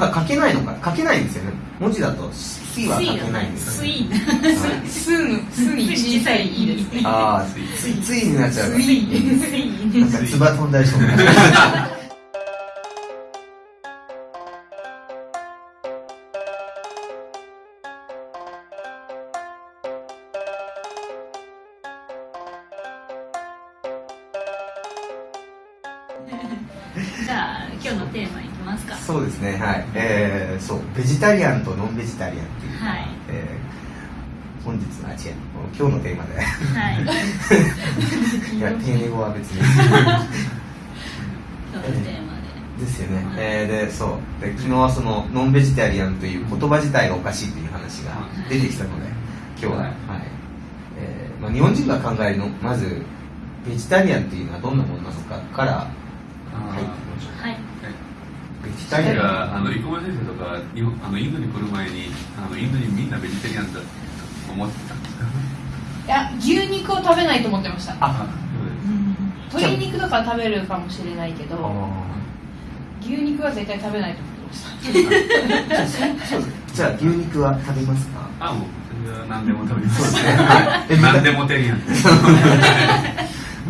ただ書けないのか書けないんですよね。文字だと「水」は書けないんですよね。ースーのスーに小さいいいですね。ああついになっちゃうスイスイなんかつば飛んだりそう ねはい。えー、そうベジタリアンとノンベジタリアンっていう、はい。えー本日のあ違う今日のテーマで。はい。いや丁寧語は別に。今日のテーマで。ですよね、えーでそう。で昨日はそのノンベジタリアンという言葉自体がおかしいという話が出てきたので今日は、はい。えーまあ、日本人が考えるのまずベジタリアンというのはどんなものなのかからあ入っていはい、うベジタリアン彼があの生駒先生とか日本あのインドに来る前にあのインド人みん。なベジタリアンだと思ってたんですかいや牛肉を食べないと思ってました。あ鶏肉とか食べるかもしれないけどあ牛肉は絶対食べないと思ってました。じゃあ牛肉は食べますか？あもうそれは何でも食べます。そうですね。何でもテリアン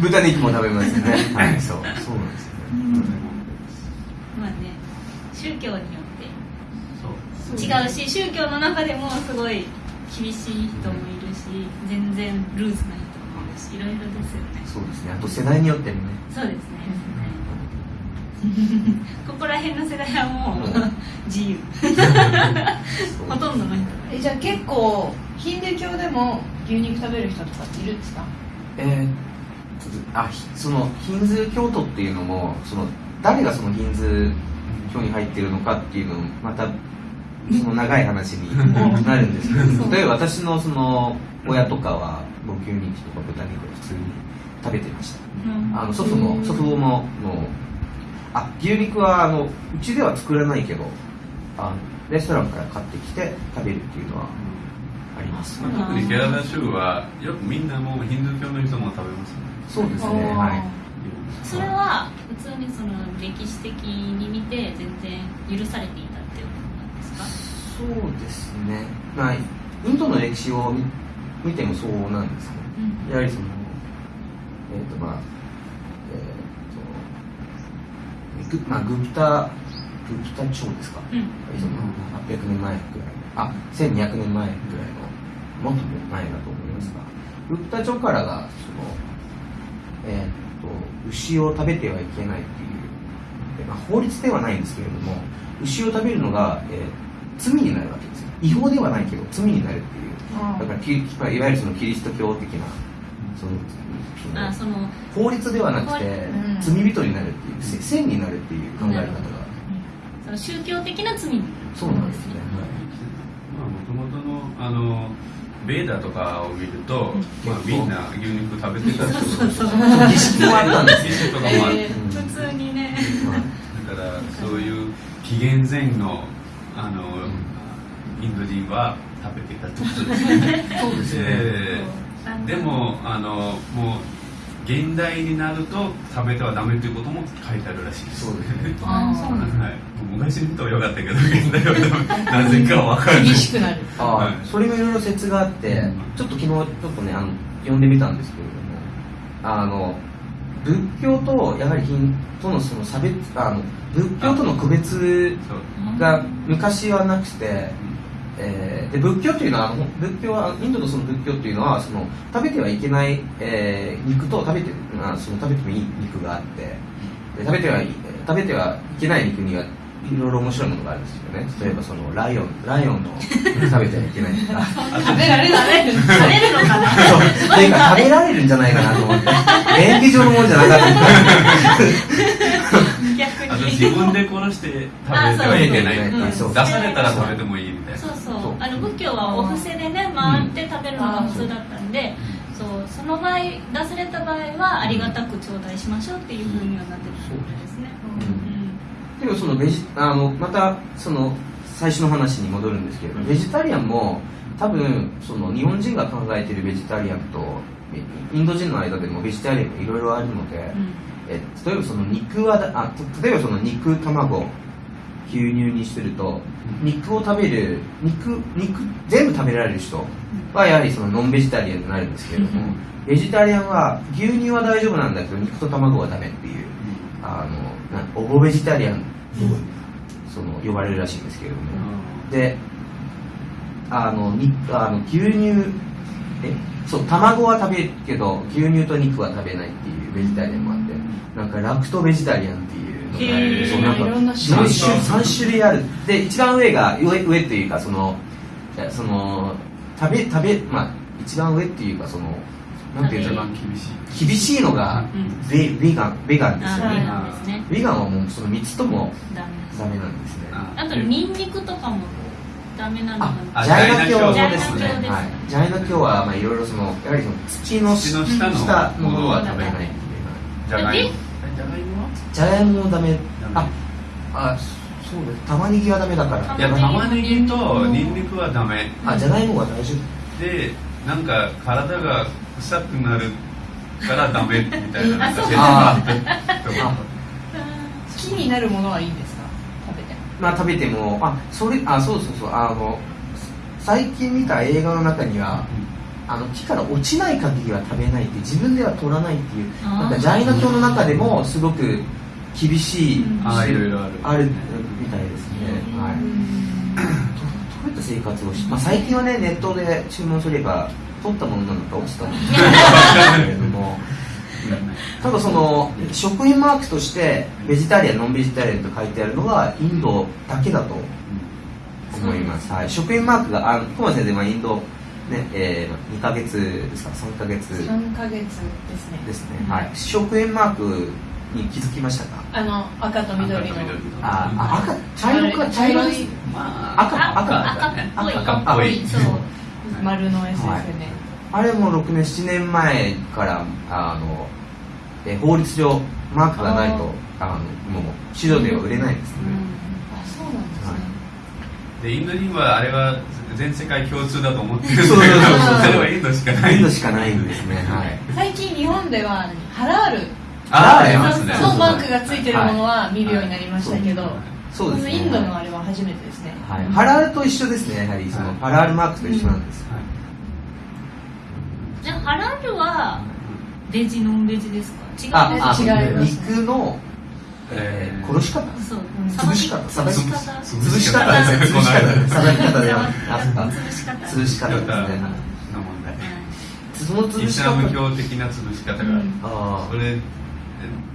豚肉も食べますよね。はいそうそうなんですよね、まあね宗教によって。違うし宗教の中でもすごい厳しい人もいるし全然ルーズな人もいるしいろいろですよね。そうですね。あと世代によってもね。そうですね。ここら辺の世代はもう自由。ほとんどの人えじゃあ結構ヒンドゥー教でも牛肉食べる人とかっているんですか？えーあひそのヒンズー教徒っていうのもその誰がそのヒンズー教に入ってるのかっていうのもまたその長い話に なるんですけど例えば私のその親とかはもう牛肉とか豚肉を普通に食べてました。うん。あの祖父も祖父母ももうあ牛肉はあのうちでは作らないけどあのレストランから買ってきて食べるっていうのはあります。まあ特にケララ州はよくみんなもうヒンドゥー教の人も食べますね。そうですねはいそれは普通にその歴史的に見て全然許されていたっていうことなんですか？そうですね。まあインドの歴史を見見てもそうなんですねうん。やはりそのえっ、とまあえっ、とグ,、まあ、グプタグプタ朝ですか、うん。その800年前くらいあ1200年前くらいのもっと前だと思いますがグプタ朝からがそのえっ、と牛を食べてはいけないっていう、えまあ、法律ではないんですけれども牛を食べるのが、えー罪になるわけですよ。違法ではないけど罪になるっていう。だからキいわゆるそのキリスト教的なそのそのあその法律ではなくてうん罪人になるっていう。せ線になるっていう考え方がその宗教的な罪にそうなんですね、まあもともとのあのベーダとかを見ると、まあ、みんな牛肉食べてた人そうそうそう。はい、儀式もあったんですよ儀式とかも。ある、えー普通にね。はいだからそういう紀元前のあのインド人は食べてたってこと。ですねそうですね、ででもあのもう現代になると食べてはダメということも書いてあるらしいです。そうですね。はい、昔にとはよかったけど現代なぜかわからない厳しくなるああ、はいそれもいろいろ説があってちょっと昨日ちょっとねあの読んでみたんですけれどもあの仏教とやはりヒンとのその差別あの仏教との区別が昔はなくて、えーで仏教というのはあの仏教はインドのその仏教というのはその食べてはいけない、えー肉と食べてあその食べてもいい肉があってで食べてはい食べてはいけない肉にはいろいろ面白いものがあるんですよね。例えばそのライオンライオンの肉食べてはいけないとか。食べられない食べるのかな？食べられるんじゃないかなと思って。便宜上のものじゃなかった。逆に。自分で殺して食べてはいけない。出されたら食べてもいいみたいな。そうそう。そう。あの仏教はお布施でね回って食べるのが普通だったんで、そうその場合出された場合はありがたく頂戴しましょうっていうふうにはなってるってことですね、でもそのベジあのまたその最初の話に戻るんですけれどベジタリアンも多分その日本人が考えているベジタリアンとインド人の間でもベジタリアンがいろいろあるので、うん。え例えばその肉はだあ例えばその肉卵牛乳にすると肉を食べる肉肉全部食べられる人はやはりそのノンベジタリアンになるんですけれども、ベジタリアンは牛乳は大丈夫なんだけど肉と卵はダメっていうあのなオボベジタリアンとその呼ばれるらしいんですけれども、であのにあの牛乳えそう卵は食べるけど牛乳と肉は食べないっていうベジタリアンもあってなんかラクトベジタリアンっていうそうなんかいろんな種4類種3種類ある。で一番上が上上っていうかそのその食べ食べまあ一番上っていうかそのなんていう一の番厳しい厳しいのがうん。ベベガンベガンですよねなんですねベガンはもうその3つともダメなんですね。ああとニンニクとかもダメなのあがあジャイナ教ですね。ジャイナ教はまあいろいろそのやはりその土の土の下の下のものは食べないっていうじゃがいも？えじゃがいもももダメ。ダメ。ああそうです。玉ねぎはダメだから。いや玉ねぎとニンニクはダメ。あじゃがいもは大丈夫でなんか体が臭くなるからダメみたいな好きになるものはいいんですか？食べて。まあ食べてもあそれあそうそうそう。あの最近見た映画の中にはあの木から落ちない限りは食べないって自分では取らないっていうなんかジャイナ教の中でもすごく厳しいうん。あーいろいろある。あるみたいですね、はい。どどういった生活をし、まあ、最近はねネットで注文すれば取ったものなのか落ちたものなの。かけれどもただその食品マークとしてベジタリアンノンベジタリアンと書いてあるのはインドだけだと思います、はい、食品マークがあトマ先生はインド、ねえー、2ヶ月ですか？3ヶ月。3ヶ月ですね。ですね、はい、食品マークに気づきましたか？あの赤と緑の。赤と緑ああ赤茶色か茶色い。まあ赤赤。赤っぽい。赤っぽい。そう丸のやつですよね、あれも6年7年前からあのえ法律上マークがないとあのもう市場では売れないですね、あそうなんですね、でインド人はあれは全世界共通だと思ってるんだけどそうそうそうそう。それはインドしかない。インドしかないんですね。はい。最近日本ではハラール。あーありますね。のマークがついてるものは見るようになりましたけど、そうですね。インドのあれは初めてですね、はい、ハラールと一緒ですね。やはりその、はい。ハラールマークと一緒なんです、はいじゃあハラルはベジノンベジですか？違う？ああ違います。肉の、えー殺し方？そう。潰し方？さばき方。潰し方。ですね潰し方。さばき方ではあ潰し方。潰し方ですね。の問題その潰イし方スラム教的な潰し方がある、うん。あそれ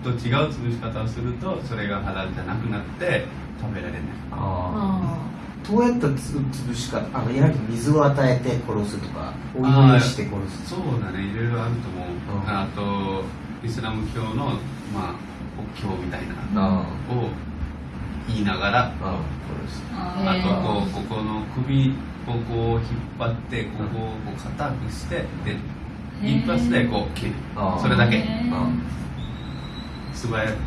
と違う潰し方をするとそれがハラルじゃなくなって食べられない。あああどうやったつ潰し方あのやはり水を与えて殺すとかお祈りして殺す。そうだね。いろいろあると思う、うん。あとイスラム教のまあ国教みたいなあを言いながらああ殺す。あとこうここの首をこう引っ張ってここをこう硬くしてで一発でこう切る。それだけ。素早くこ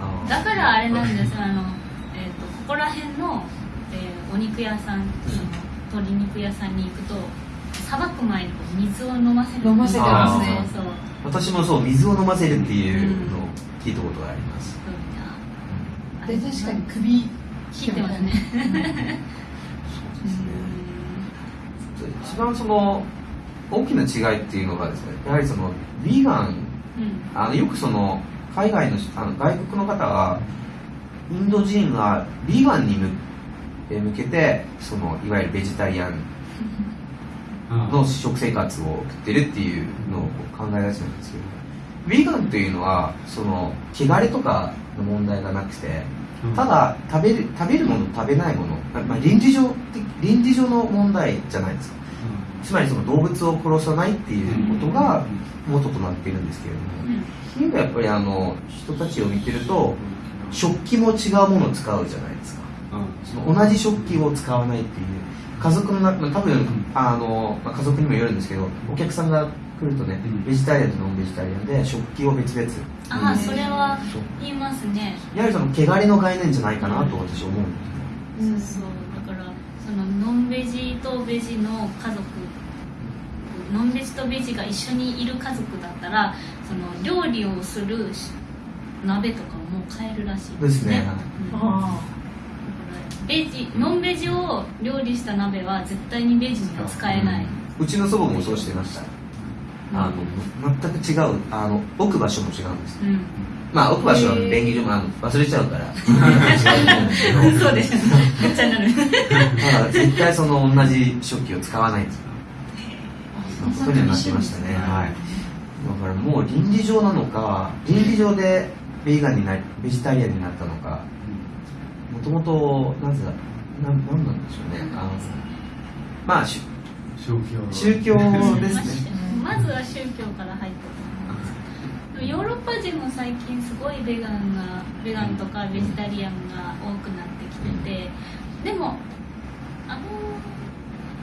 ああだからあれなんですあの、ここら辺の、えーお肉屋さんその鶏肉屋さんに行くとさばく前にこう水を飲ませる飲ませてますね。そうそう私もそう水を飲ませるっていうのを聞いたことがあります、そう。で確かに首切ってますね。そうですね。一番その大きな違いっていうのがですねやはりそのヴィーガン。うん。あのよくその海外のあの外国の方はインド人はヴィーガンに向けてそのいわゆるベジタリアンうん。の食生活を送ってるっていうのを考えがちなんですけどヴィーガンっていうのはその汚れとかの問題がなくてただ食べる食べるもの食べないもの、まあ、倫理上的倫理上の問題じゃないですか。つまりその動物を殺さないっていうことが元となっているんですけれども、ヒンドはやっぱりあの人たちを見てると食器も違うものを使うじゃないですか。その同じ食器を使わないっていう。家族の中多分あの、まあ、家族にもよるんですけどお客さんが来るとね、うん。ベジタリアンとノンベジタリアンで食器を別々。ああそれは言いますね。やはりその汚れの概念じゃないかなと私は思うんですそうそう。だからそのノンベジとベジの家族。ノンベジとベジが一緒にいる家族だったらその料理をするし鍋とかも変えるらしいですね。うん。あベジノンベジを料理した鍋は絶対にベジには使えない、うちの祖母もそうしてました。あの全く違うあの置く場所も違うんです。うん。まあ置く場所は便宜上もあの忘れちゃうから。違うですけどそうですめっちゃなる。ただ絶対その同じ食器を使わないんですよそういうことになってましたね。はい。だからもう倫理上なのか倫理上でベーガンになりベジタリアンになったのか。もともとなぜだななんなんでしょうね。あのまあし宗教。宗教ですね。まずは宗教から入ったと思いますでもヨーロッパ人も最近すごいベガンがベガンとかベジタリアンが多くなってきててでもあの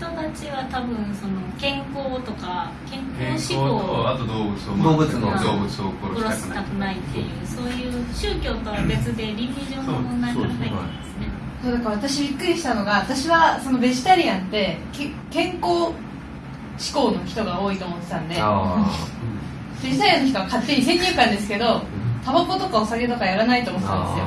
人たちは多分その健康とか健健康康と志向あと動物を動物の。動物を殺殺したたくなしくないいっていうそう。いう宗教とは別で倫理上の問題から入ってますね。そうだから私びっくりしたのが私はそのベジタリアンってけ健康志向の人が多いと思ってたんであベジタリアンの人は勝手に先入観ですけどタバコとかお酒とかやらないと思ってたんですよ。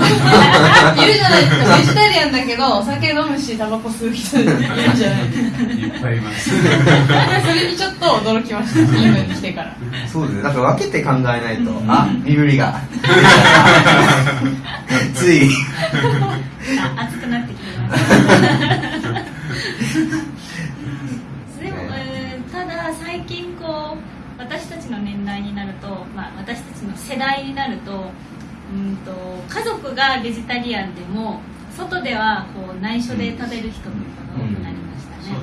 あいる じゃないですか。ベジタリアンだけどお酒飲むしタバコ吸う人いるじゃないですか。いっぱいいます。それにちょっと驚きました。インドに来てから。ーそうですね。だから分けて考えないと。あ身振りが。つい。あ熱くなってきてますでも、えーただ最近私たちの年代になると、まあ、私たちの世代になるとうんと家族がベジタリアンでも外ではこう内緒で食べる人とかが多くなりましたね、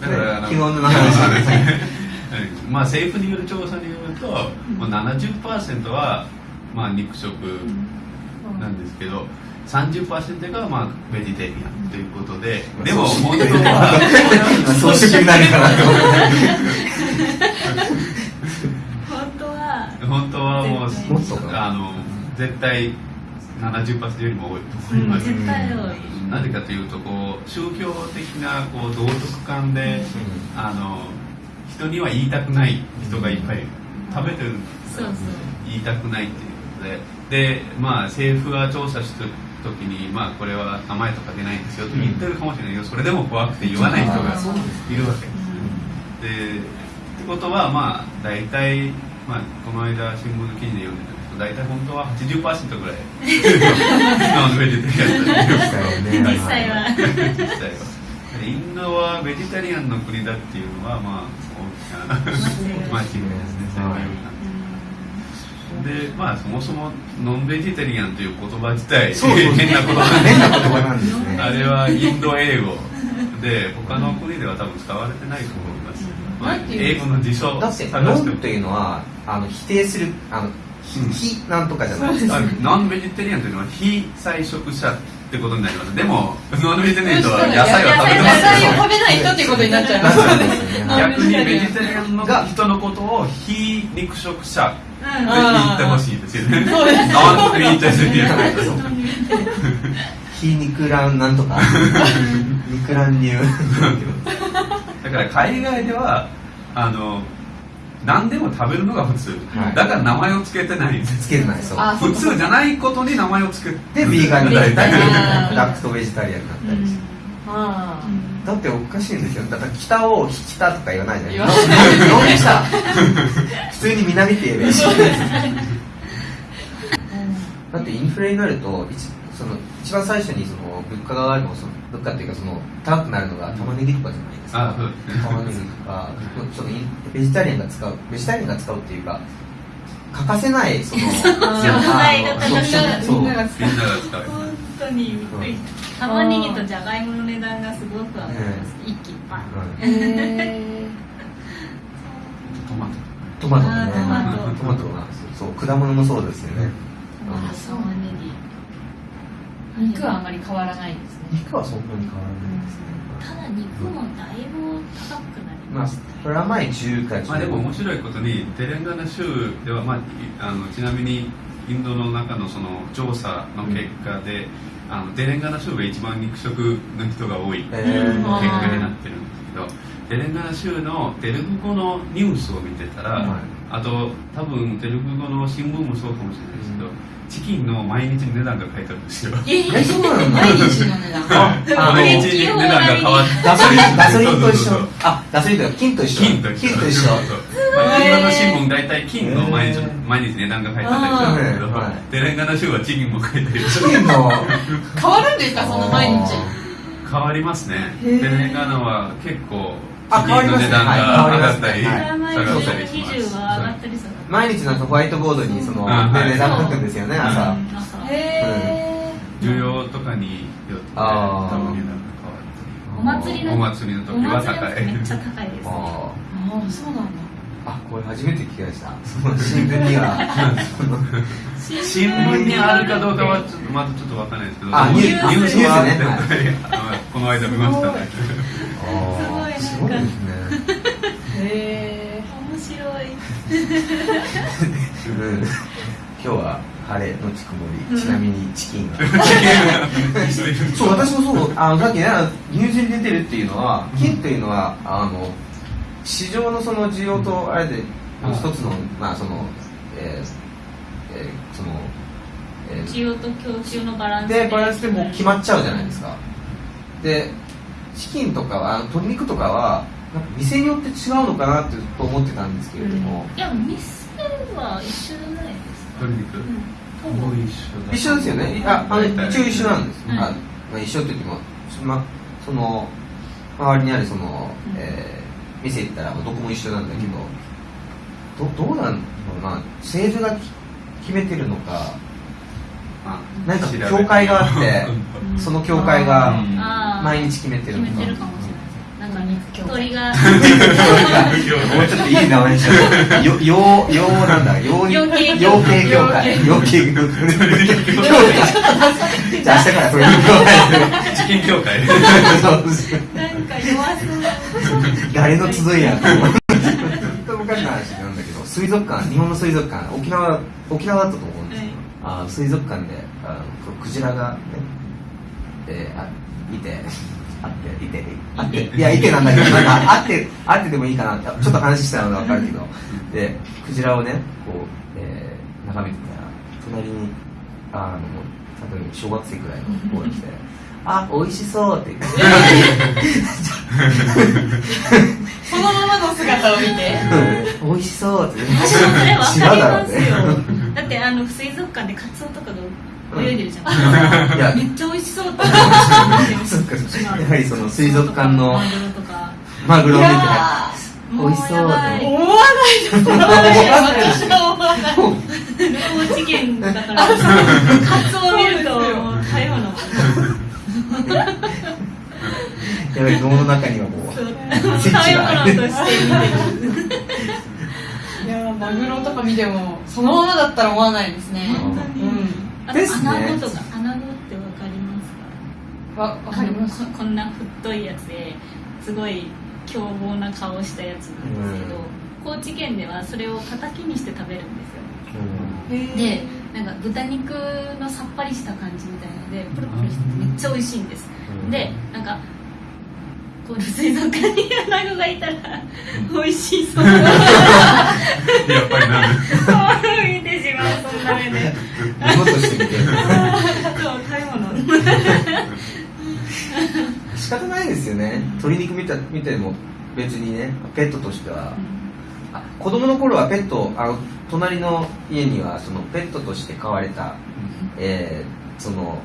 だかの昨日の話ですね。うんまあ政府による調査によると、もう70%はまあ肉食なんですけど、30%がまあベジタリアンということで、でも本当は装飾にな るかなと思って本当は本当はもうもっとか。あの絶対70%よりも多いと思います。絶対多い。なぜかというとこう宗教的なこう道徳観で、あの人には言いたくない人がいっぱい食べてるそうそう。言いたくないっていうことで。でまあ政府が調査した時にまあこれは名前とか出ないんですよと言ってるかもしれないけどそれでも怖くて言わない人がいるわけですでってことはまあ大体、まあ、この間新聞の記事で読んでたけど大体本当は80%ぐらい ベジタリアンだっていう実際は。実際は。インドはベジタリアンの国だっていうのはまあ大きな間違いですねでまあそもそもノンベジタリアンという言葉自体そうそう。変な言葉。変な言葉なんですね。あれはインド英語で他の国では多分使われてないと思います、まあ英語の辞書だってノンというのはあの否定するあの非うん。非なんとかじゃないです。かあノンベジタリアンというのは非菜食者ってことになります。でもノンベジタリアンとは野菜を食べて野ます。菜を食べない人っていうことになっちゃいますね。逆にベジタリアンの人のことを非肉食者ってうん言ってほしいですよね。そうですノンベジタリアン非肉卵なんとか。肉だから海外ではあの何でも食べるのが普通、はい。だから名前を付けてないんです。つけてないそう。あ普通じゃないことに名前を付けてでビーガンになったりあーラクトベジタリアンになったりして。あだっておかしいんですよ。だから北を北とか言わないじゃない言わない。ノン北普通に南って言えばいいしだってインフレになると一その一番最初にその物価が上がるのその物価っていうかその高くなるのが玉ねぎとかじゃないですか。あそうですね。玉ねぎとかそのインベジタリアンが使うベジタリアンが使うっていう。か欠かせないその あ材みんなが使う。みんなが使う。本当にびっくりした。玉ねぎとじゃがいもの値段がすごく上がります、一気にパン、うんへトマトトマトもね。トマト。トマトがそうそう果物もそうですよね。あ玉ねぎー肉はあまり変わらないんですね。肉はそんなに変わらないですね。ただ肉もだいぶ高くなりまあました、これは前中華中まあでも面白いことにテレンガナ州では、まあ、いあのちなみにインドの中のその調査の結果で、あのテレンガナ州が一番肉食の人が多い結えー。うん果になってるんですけどテレンガナ州のテレグ語のニュースを見てたら、はい。ああと多分テルグ語の新聞もそうかもしれないですけど、チキンの毎日値段が書いてあるんですよ。ええそうなんだ毎日の値段。あ毎日値段が変わってガソリンと一緒。と金と一緒。金と一緒レンガの新聞大体金の毎日毎日値段が書いてあったりするんですけど、はいレンガの州はチキンも書いてある。チキンの？変わるんですかその毎日。変わりますね。レンガのは結構あチキンの値段が上がったりはい。下毎がったり日します。毎日なんかホワイトボードにその、うんはい。ね値段書くんですよね朝、うん。需要とかによって多分値段がお祭りの変わるお祭りのお時は祭り高いの時めっちゃ高いですあああそうなんだ。ーあこれ初めて聞きました。その新聞には。新聞にあるかどうかはちょっとまだちょっとわかんないですけど。あニュースニュースはねあのこの間見ましたね。すすごいごいですね。へえ面白い。うん今日は晴れのち曇り、ちなみにチキンが。そう私もそう。あのさっきねニュースに出てるっていうのは金というのはあの市場のその需要とあれでうん。一つのまあそのえーえーそのえー需要と供給のバランスで。バランスでもう決まっちゃうじゃないですか。でチキンとかは鶏肉とかはなんか店によって違うのかなってと思ってたんですけれども、いや店は一緒じゃないですか。鶏肉うん。一緒だ。一緒ですよね。あ一応一緒なんです、うん。あまあ、一緒って言っても、ま、その周りにあるその、うん。えー店行ったらどこも一緒なんだけど、どどうなんだろうな。政府がき決めてるのかあなんか教会があってうん。その教会が毎日決めてるのか。なんか鳥が。もうちょっといい名前にしよう。よ、よう、ようなんだ。ように、養鶏養鶏協会。養鶏協会。じゃあ明日からそれに協チキン協会。会。なんか弱そう誰の集いやと。思う。ずっと昔の話なんだけど、水族館、日本の水族館、沖縄、沖縄だったと思うんですけど、あ水族館で、あの、クジラがね、えーあ、いて、あって、いて、あって、いや、いてなんだけど、なんか、あって、あってでもいいかなって、ちょっと話したのがわかるけど、で、クジラをね、こう、えー眺めてたら、隣に、あの、例えば小学生くらいの子が来て、あ、美味しそうって。そのままの姿を見て。美味しそうって。私もそれ分かりますよ。ね。だってあの水族館でカツオとかが泳いでるじゃん、めっちゃ美味しそうって。やはりその水族館のマグロとか。マグロを見て美味しそうもうやばい。思わない。です思わない。私は思わない。高知県だから カツオを見ると食べ物やはり脳の中にはもうスイッチが。あるいやマグロとか見てもそのままだったら思わないですね。本当にうん。あとですね。穴子とか穴子ってわかりますか？わわかります。ここんな太いやつですごい凶暴な顔したやつなんですけど、高知県ではそれを叩きにして食べるんですよ。でなんか豚肉のさっぱりした感じみたいのでプルプルしててめっちゃ美味しいんです、うん。でなんかこう水族館にアナゴがいたら美味しそう。やっぱりな見てしまうそんな目で。そう食べ物。仕方ないですよね。鶏肉見た見ても別にねペットとしては。あ子供の頃はペットあの隣の家にはそのペットとして飼われた、えーその、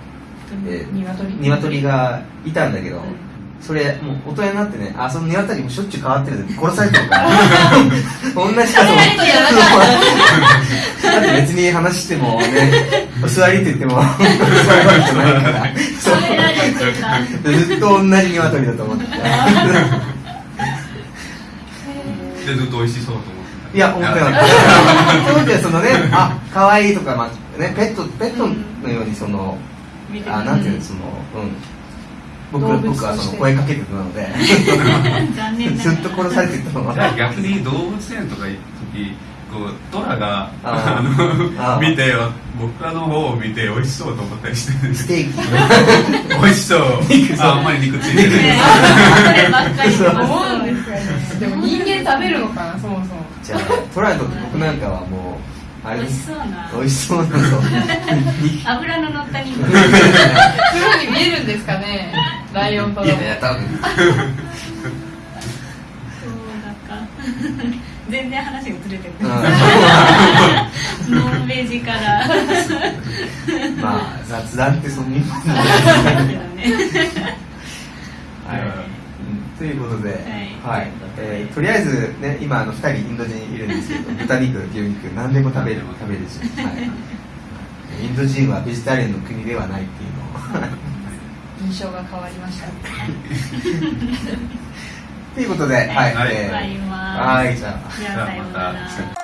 えー鶏。鶏がいたんだけど、うんそれもう大人になってねあその鶏もしょっちゅう変わってるで殺されてるから。同じ数をペットじゃなかだって別に話してもねお座りって言っても。座るわけじゃないからずっと同じ鶏だと思ってたでずっと美味しそうと思ってた。いや思ってなか。った。当時はそのねあ可愛いとか、まあね、ペットペットのようにその見てあなんていうのそのうん。僕動物僕はその声かけてたので。残念なずっと殺されてたの逆に動物園とか行った時こうトラがあの見て僕らの方を見て美味しそうと思ったりしてる。んですステーキ。美味しそう。ああんまり肉ついてるね。そればっ思うんです。よねでも人間食べるのかなそもそも。じゃあトラにとって僕なんかはもう美味しそうな。美味しそうなの。油の乗った肉。プロに見えるんですかねライオンといやいや多分。そうだか全然話がずれてる。ノンベジから。まあ雑談ってそんなにはい、うん。ということで、ははい。いえーとりあえず、ね、今あの2人インド人いるんですけど 豚肉牛肉何でも食べる食べるし、はい、インド人はベジタリアンの国ではないっていうのを。印象が変わりましたということで、はい、はい。はいじゃあ